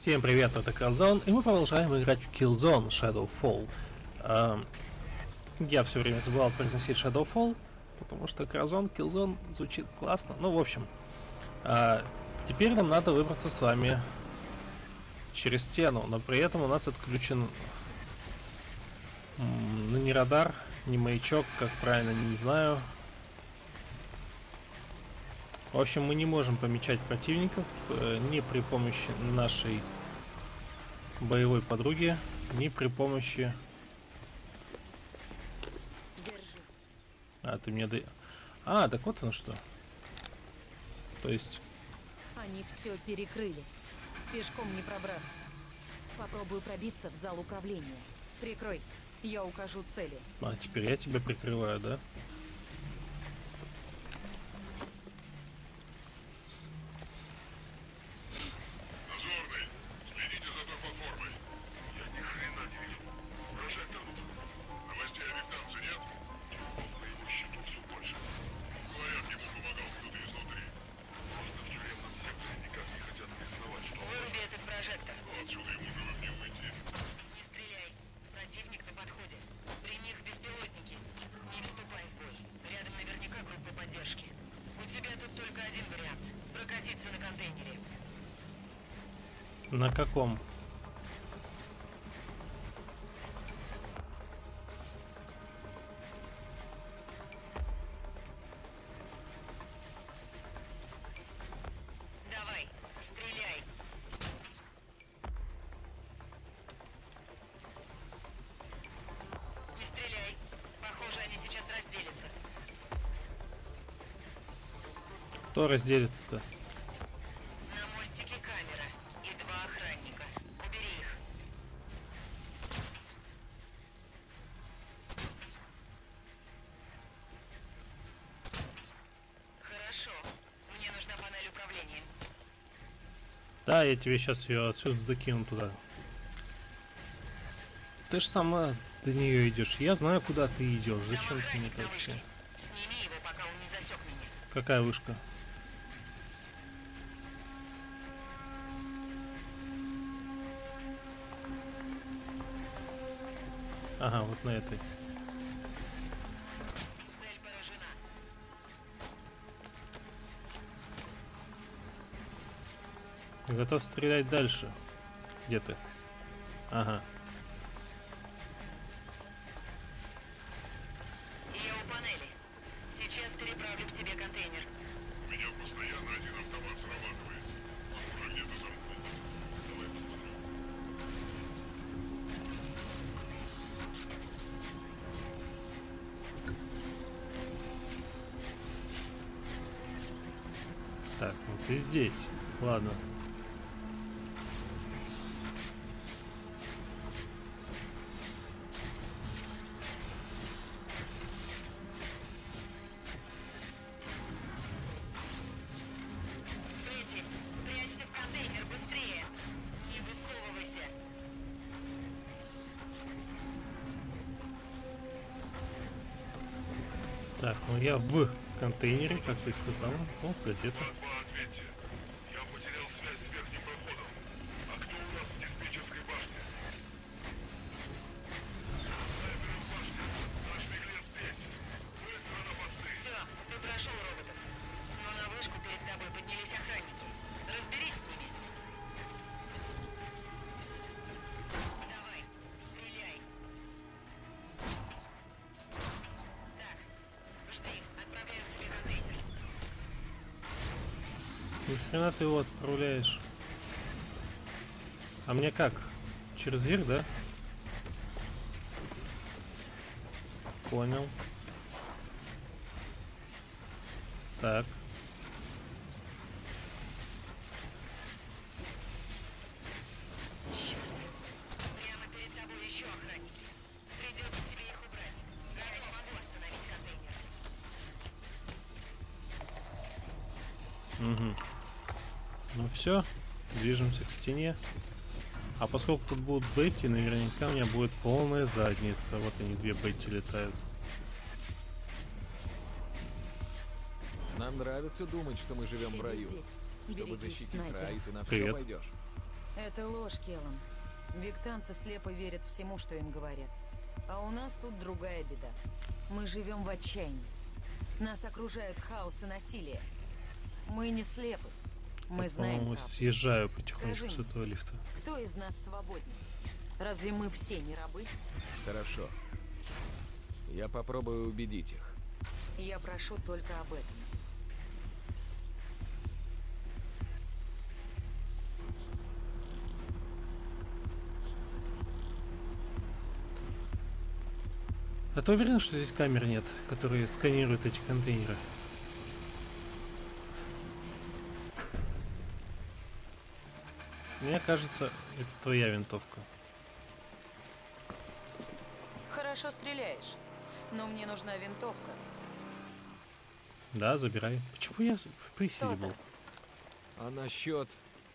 Всем привет, это Killzone, и мы продолжаем играть в Killzone Shadowfall. Эм, я все время забывал произносить Shadowfall, потому что Killzone, Killzone звучит классно. Ну, в общем, э, теперь нам надо выбраться с вами через стену, но при этом у нас отключен ну, не радар, не маячок, как правильно, не знаю. В общем, мы не можем помечать противников э, ни при помощи нашей боевой подруги, ни при помощи... Держи. А, ты мне да... А, так вот оно что. То есть... Они все перекрыли. Пешком не пробраться. Попробую пробиться в зал управления. Прикрой. Я укажу цели. А, теперь я тебя прикрываю, да? Дозорный, каком? Давай, стреляй. Не стреляй. Похоже, они сейчас разделятся. Кто разделится-то? Да, я тебе сейчас ее отсюда докину туда. Ты же сама до нее идешь. Я знаю, куда ты идешь. Зачем ты мне вообще? Сними его, пока он не засек меня. Какая вышка? Ага, вот на этой. Готов стрелять дальше. Где ты? Ага. Так, ну я в контейнере, как ты сказала. О, газета. Через верх, да? Понял. Так. Контейнер. Ну все, движемся к стене. А поскольку тут будут Бетти, наверняка у меня будет полная задница. Вот они, две Бетти летают. Нам нравится думать, что мы живем в Сиди раю. здесь. Чтобы Берегись защитить снайперов. рай, ты на Привет. все пойдешь. Это ложь, Келлан. Виктанцы слепо верят всему, что им говорят. А у нас тут другая беда. Мы живем в отчаянии. Нас окружают хаос и насилие. Мы не слепы. Мы Я, знаем по-моему, съезжаю потихонечку Скажи с этого лифта. Кто из нас свободен? Разве мы все не рабы? Хорошо. Я попробую убедить их. Я прошу только об этом. А ты уверен, что здесь камер нет, которые сканируют эти контейнеры? Мне кажется, это твоя винтовка. Хорошо стреляешь, но мне нужна винтовка. Да, забирай. Почему я в Кто-то. был? А насчет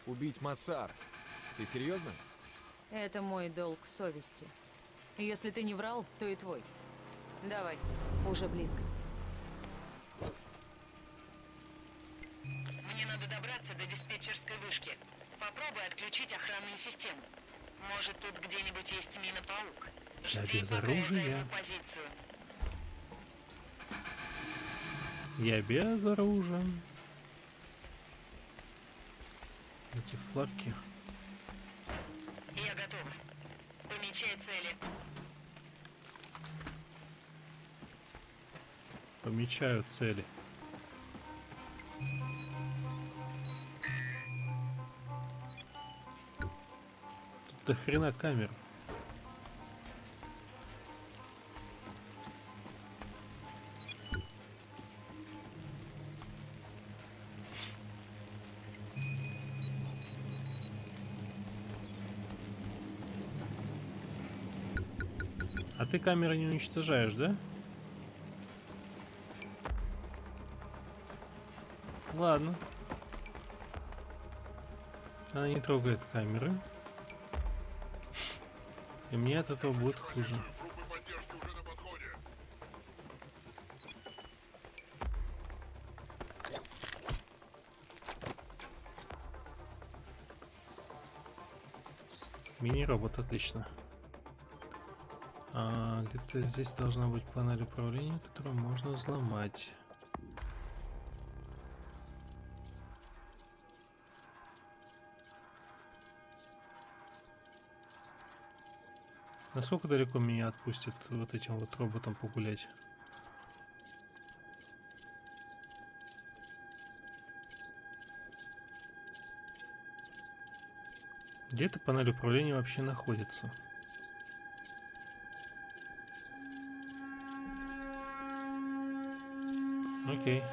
убить Массар? Ты серьезно? Это мой долг совести. Если ты не врал, то и твой. Давай, уже близко. Мне надо добраться до диспетчерской вышки. Попробуй отключить охранную систему. Может, тут где-нибудь есть мина-паук. Жди, без пока я оружия. займу позицию. Я безоружен. Эти фларки. Я готова. Помечай цели. Помечаю цели. До хрена камер. А ты камеры не уничтожаешь, да? Ладно. Она не трогает камеры. И мне от этого будет хуже. Мини-робот, отлично. А, где-то здесь должна быть панель управления, которую можно взломать. Насколько далеко меня отпустит вот этим вот роботом погулять? Где эта панель управления вообще находится? Окей.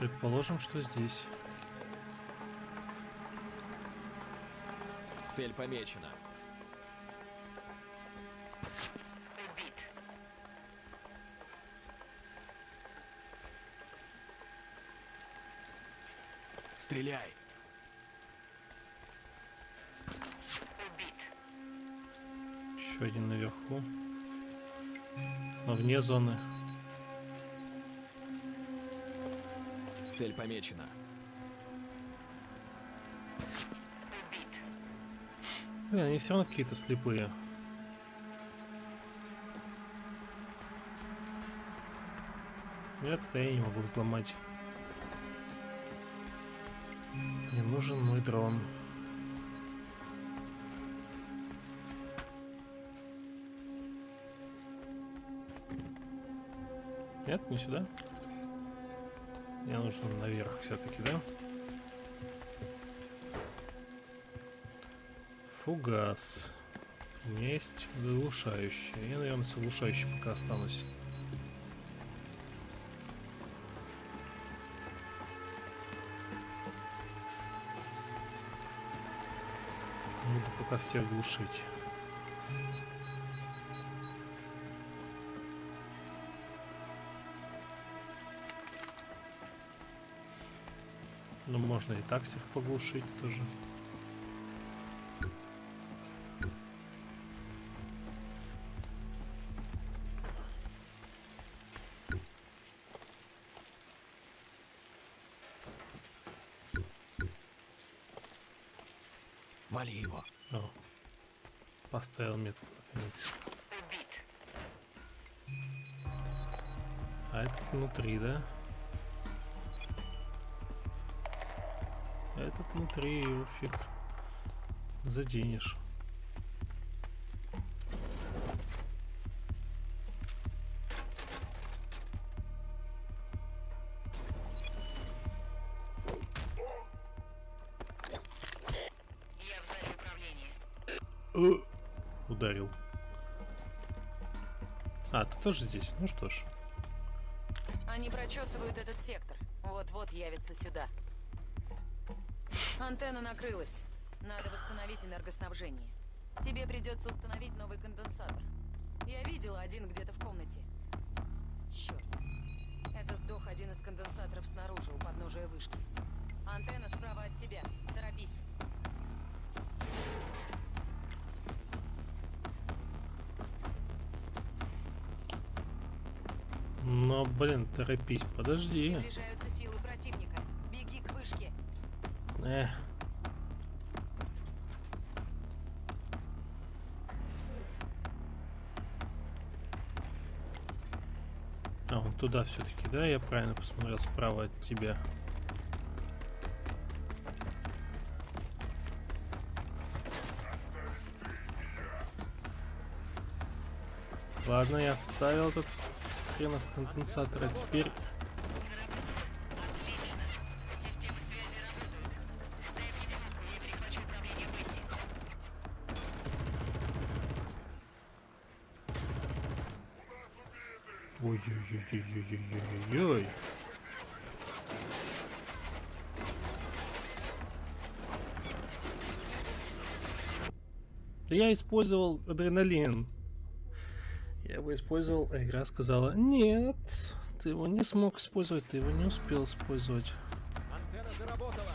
Предположим, что здесь. Цель помечена. Убит. Стреляй! Убит. Еще один наверху. Но вне зоны. Цель помечена. Блин, они все равно какие-то слепые. Нет, это я не могу взломать. Мне нужен мой дрон. Нет, не сюда. Мне нужен наверх все-таки, да? Фугас. У меня есть заглушающий. Я, наверное, с оглушающим пока останусь. Буду пока все глушить. Ну, можно и так всех поглушить тоже. Поставил метку, наконец. А этот внутри, да? А этот внутри, его фиг заденешь. Я в зале управления. Ударил. А, ты тоже здесь? Ну что ж. Они прочесывают этот сектор. Вот-вот явится сюда. Антенна накрылась. Надо восстановить энергоснабжение. Тебе придется установить новый конденсатор. Я видела один где-то в комнате. Черт. Это сдох один из конденсаторов снаружи, у подножия вышки. Антенна справа от тебя. Торопись. Но, блин, торопись, подожди. Приближаются силы противника. Беги к вышке. Эх. А, он туда все-таки, да? Я правильно посмотрел справа от тебя. Ладно, я вставил этот хренов конденсатор, а теперь... Ой-ой-ой-ой-ой-ой-ой-ой. Я использовал адреналин. Его использовал, а игра сказала, нет, ты его не смог использовать, ты его не успел использовать. Антенна заработала.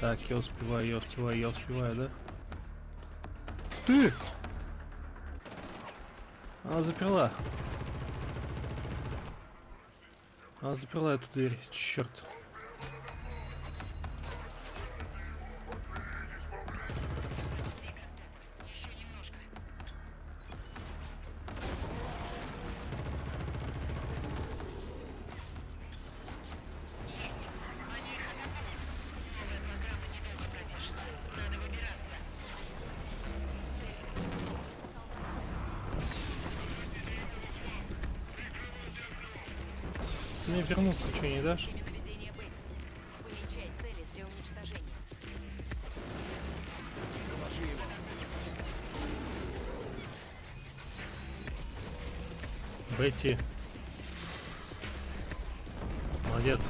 Так, я успеваю, я успеваю, я успеваю, да? Ты! Она заперла. Она заперла эту дверь, черт. Не дашь? Системе наведения Бетти. Помечай цели для уничтожения. Бетти. Молодец.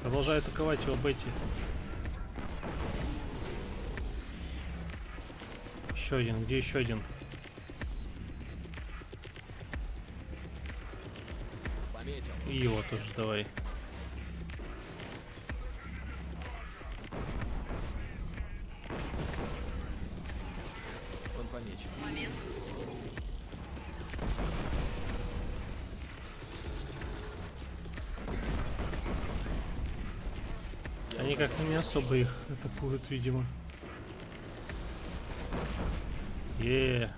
Продолжай атаковать его, Бетти. Еще один. Где еще один? И его тоже давай. Он помечен. Они как-то не особо их атакуют, видимо. Е.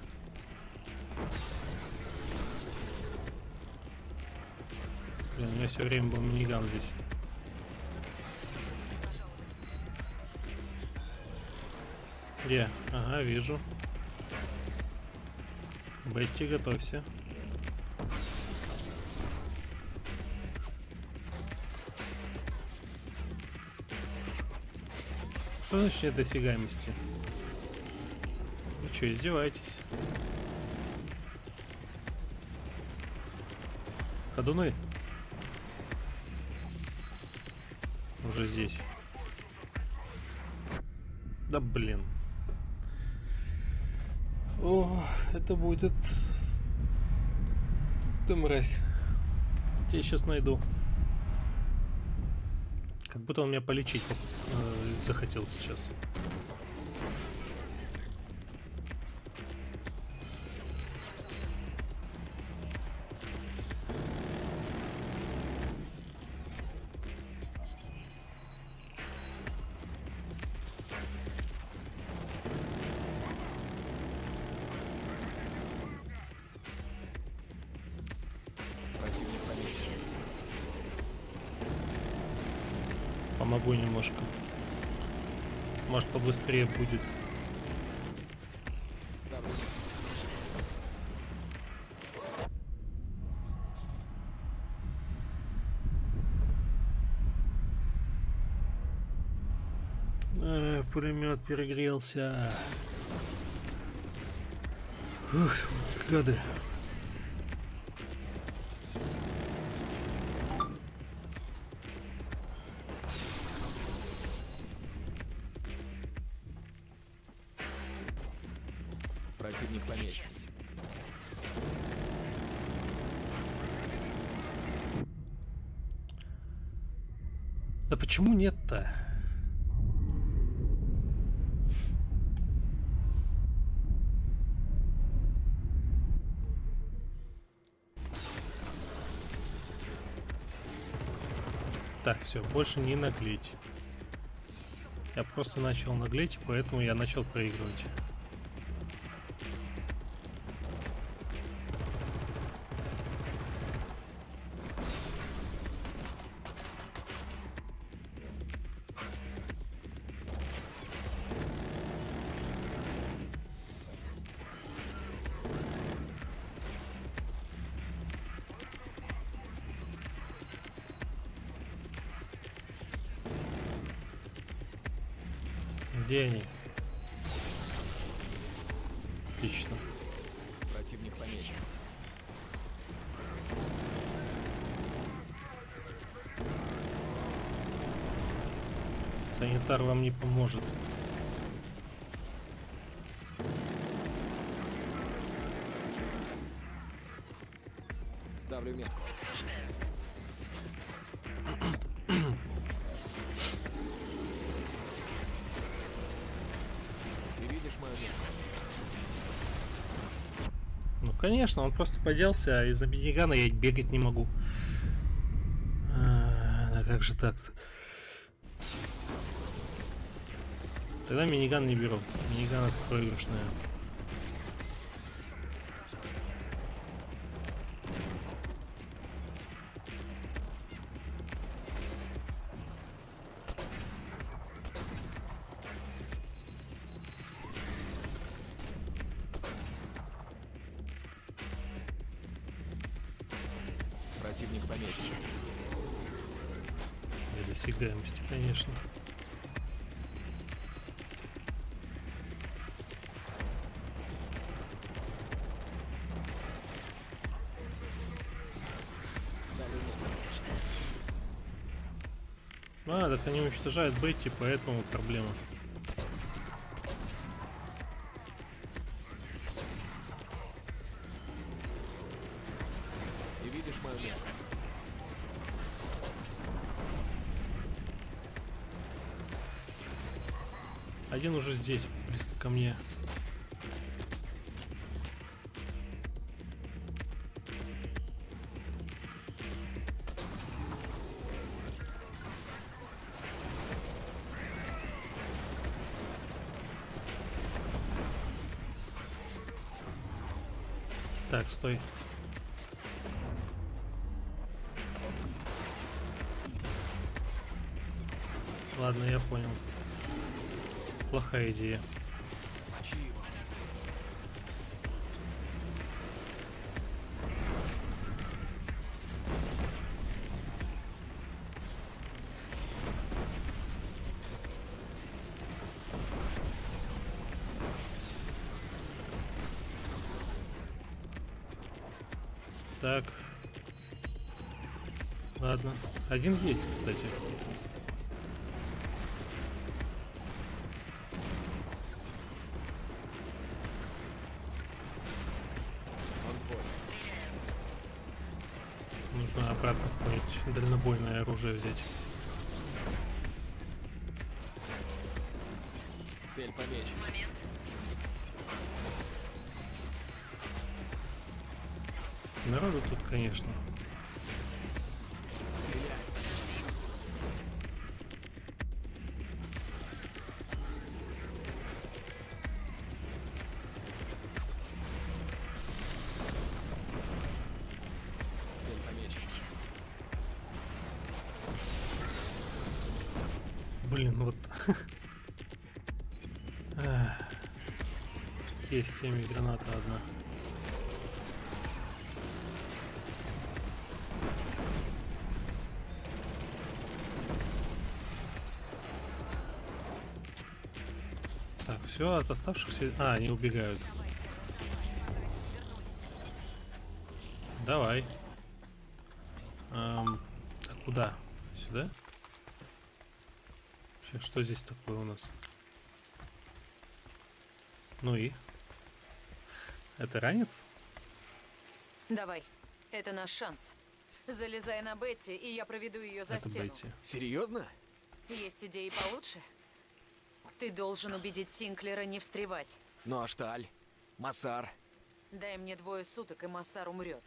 Блин, у меня все время был миниган здесь. Где? Ага, вижу. Бетти, готовься. Что значит нет досягаемости? Вы что, издеваетесь? Ходуны? Уже здесь. Да блин. О, это будет... Ты мразь. Я тебя сейчас найду. Как будто он меня полечить э, захотел сейчас. Помогу немножко. Может побыстрее будет. Э, пулемет перегрелся. Ух, гады. Противник помечен. Сейчас. Да почему нет-то? Так, все, больше не наглеть. Я просто начал наглеть, поэтому я начал проигрывать. Где они? Отлично. Противник помечен. Санитар вам не поможет. Конечно, он просто поделся, а из-за минигана я бегать не могу. А, да как же так-то? Тогда миниган не беру. Миниган это проигрышная. А, так они уничтожают Бетти, поэтому проблема. Ты видишь мое место? Один уже здесь, близко ко мне. Так, стой. Ладно, я понял. Плохая идея. Так. Ладно. Один есть, кстати. Нужно обратно какое-нибудь дальнобойное оружие взять. Цель помечена. Тут, конечно. Блин, ну вот... Есть в теме граната одна. Все, от оставшихся... А, они убегают. Давай. Ам, а куда? Сюда? Сейчас, что здесь такое у нас? Ну и? Это ранец? Давай, это наш шанс. Залезай на Бетти, и я проведу ее за Это стену. Бетти. Серьезно? Есть идеи получше? Ты должен убедить Синклера не встревать. Ну а Шталь? Массар? Дай мне двое суток, и Массар умрет.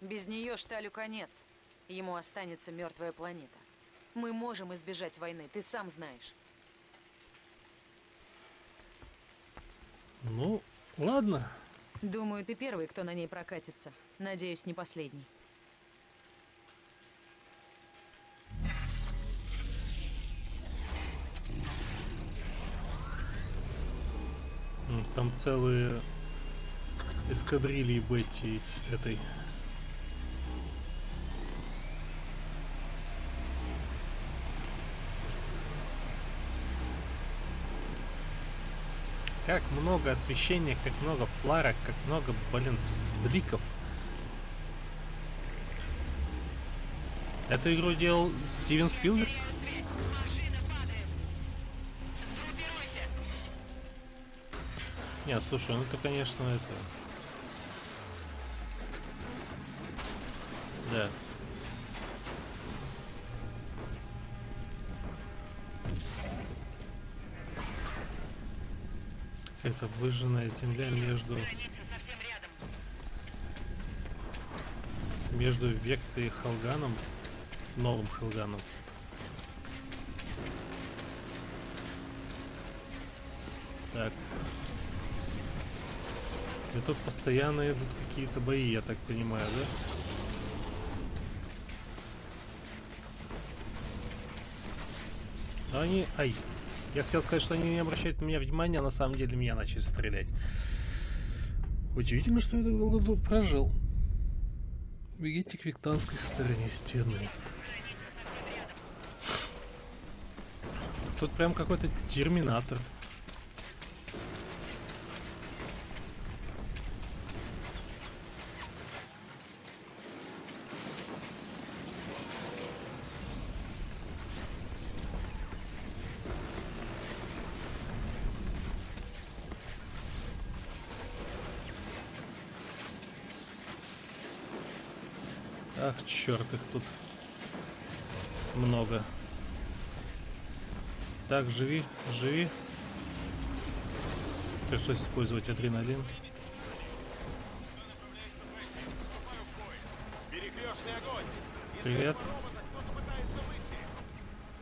Без нее Шталю конец. Ему останется мертвая планета. Мы можем избежать войны, ты сам знаешь. Ну, ладно. Думаю, ты первый, кто на ней прокатится. Надеюсь, не последний. Там целые эскадрильи Бетти этой. Как много освещения, как много фларок, как много, блин, бликов. Эту игру делал Стивен Спилберг? Нет, слушай, ну это, конечно, это... Да. Это выжженная земля между, между Вектой и Халганом, новым Халганом. Тут постоянно идут какие-то бои, я так понимаю, да? Но они... Ай. Я хотел сказать, что они не обращают на меня внимания, а на самом деле меня начали стрелять. Удивительно, что я так долго прожил. Бегите к виктанской стороне стены. Тут прям какой-то терминатор. Черт, их тут много. Так, живи, живи. Пришлось использовать адреналин. Перекрестный огонь! Привет. Робота кто-то пытается выйти!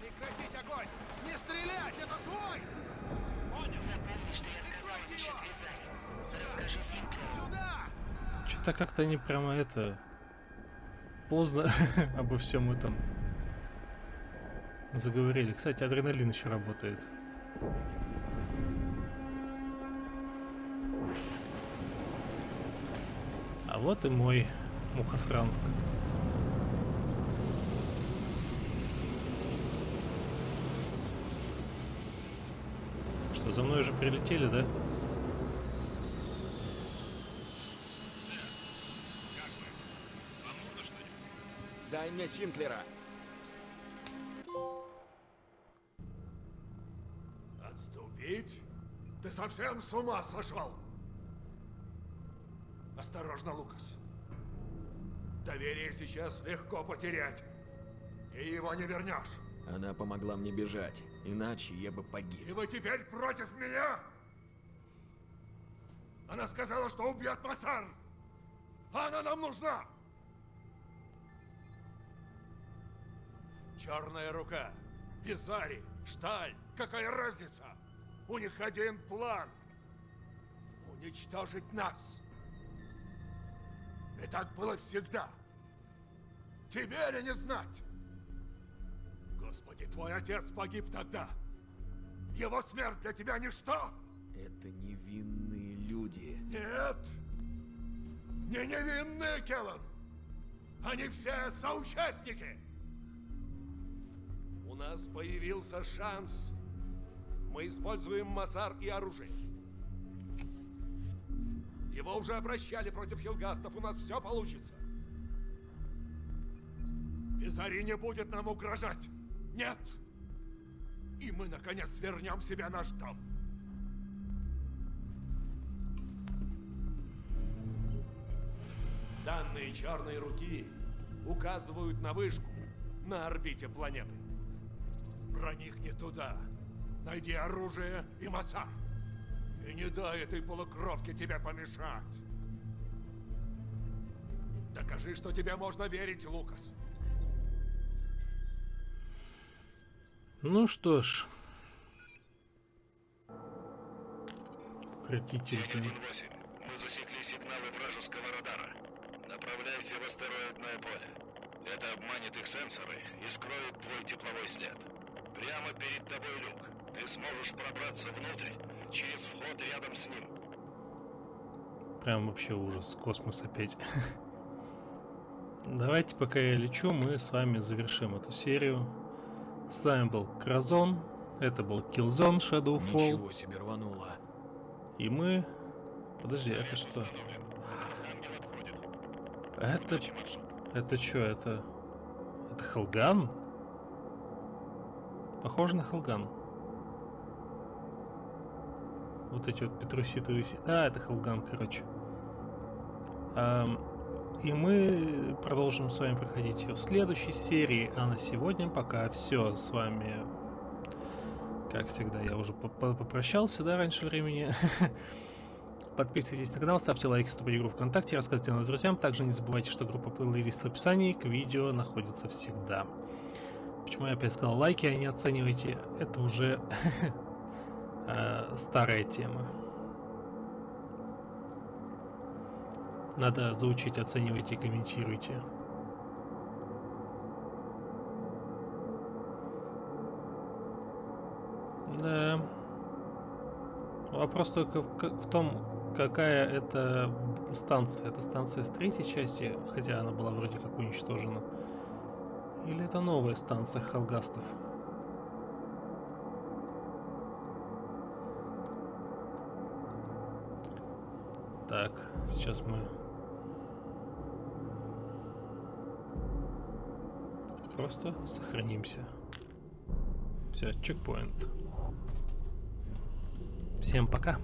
Прекратить огонь! Не стрелять! Это свой! Запомни, что я сказала насчет Визари. Расскажу Синклеру. Сюда! Что-то как-то они прямо это... Поздно обо всем этом заговорили. Кстати, адреналин еще работает. А вот и мой Мухосранск. Что, за мной уже прилетели, да? Дай мне Синклера. Отступить? Ты совсем с ума сошел? Осторожно, Лукас. Доверие сейчас легко потерять. И его не вернешь. Она помогла мне бежать, иначе я бы И погиб. вы теперь против меня? Она сказала, что убьет Масар. Она нам нужна. Черная рука, Визари, Шталь. Какая разница? У них один план. Уничтожить нас. И так было всегда. Тебе ли не знать? Господи, твой отец погиб тогда. Его смерть для тебя ничто? Это невинные люди. Нет. Не невинные, Келлан. Они все соучастники. Нас появился шанс. Мы используем Масар и оружие. Его уже обращали против хилгастов. У нас все получится. Визари не будет нам угрожать. Нет. И мы, наконец, вернем себе наш дом. Данные черной руки указывают на вышку на орбите планеты. Проникни туда. Найди оружие и масса. И не дай этой полукровке тебе помешать. Докажи, что тебе можно верить, Лукас. Ну что ж. 8. Мы засекли сигналы вражеского радара. Направляйся в астероидное поле. Это обманет их сенсоры и скроет твой тепловой след. Прямо перед тобой люк. Ты сможешь пробраться внутрь через вход рядом с ним. Прям вообще ужас. Космос опять. Давайте, пока я лечу, мы с вами завершим эту серию. С вами был Кразон. Это был Killzone Shadowfall. Ничего себе рвануло. И мы... Подожди, это что? Это... Это что, это... Это Хелган? Похоже на Хелган. Вот эти вот петруситовые... си- А, это Хелган, короче. И мы продолжим с вами проходить ее в следующей серии. А на сегодня пока все. С вами, как всегда, я уже по- по- попрощался, да, раньше времени. Подписывайтесь на канал, ставьте лайки, вступайте в группу ВКонтакте, рассказывайте о нас друзьям. Также не забывайте, что группа плейлист в описании к видео находится всегда. Почему я опять сказал лайки, а не оценивайте? Это уже э, старая тема. Надо заучить, оценивайте комментируйте. Да. Вопрос только в, в том, какая это станция. Это станция с третьей части, хотя она была вроде как уничтожена. Или это новая станция Халгастов? Так, сейчас мы... Просто сохранимся. Все, чекпоинт. Всем пока.